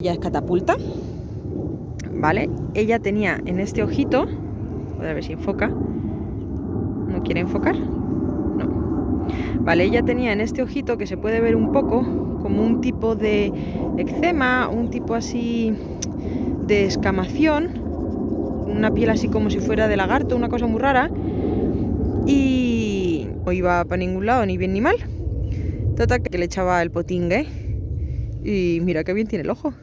Ya es catapulta. ¿Vale? Ella tenía en este ojito, a ver si enfoca. ¿No quiere enfocar? No. Vale, ella tenía en este ojito que se puede ver un poco como un tipo de eczema, un tipo así de escamación, una piel así como si fuera de lagarto, una cosa muy rara. Y no iba para ningún lado, ni bien ni mal. Total que le echaba el potingue. Y mira qué bien tiene el ojo.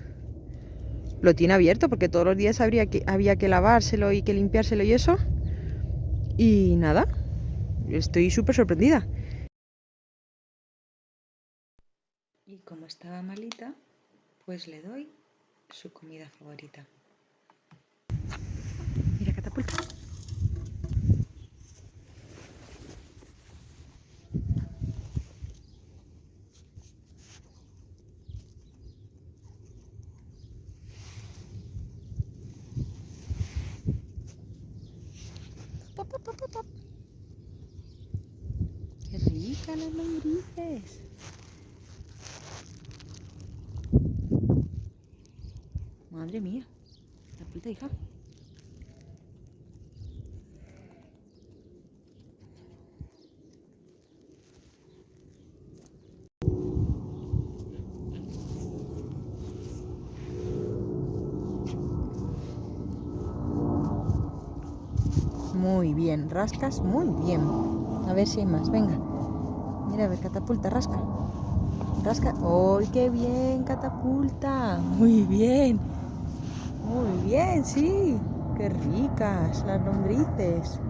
Lo tiene abierto porque todos los días habría que, había que lavárselo y que limpiárselo y eso. Y nada, estoy súper sorprendida. Y como estaba malita, pues le doy su comida favorita. Mira, catapulta. Pop. Qué rica las lombrices. Madre mía. Catapulta, hija. Muy bien, rascas muy bien. A ver si hay más, venga. Mira, a ver, catapulta, rasca. Rasca. ¡Ay, qué bien, catapulta! Muy bien. Muy bien, sí. Qué ricas las lombrices.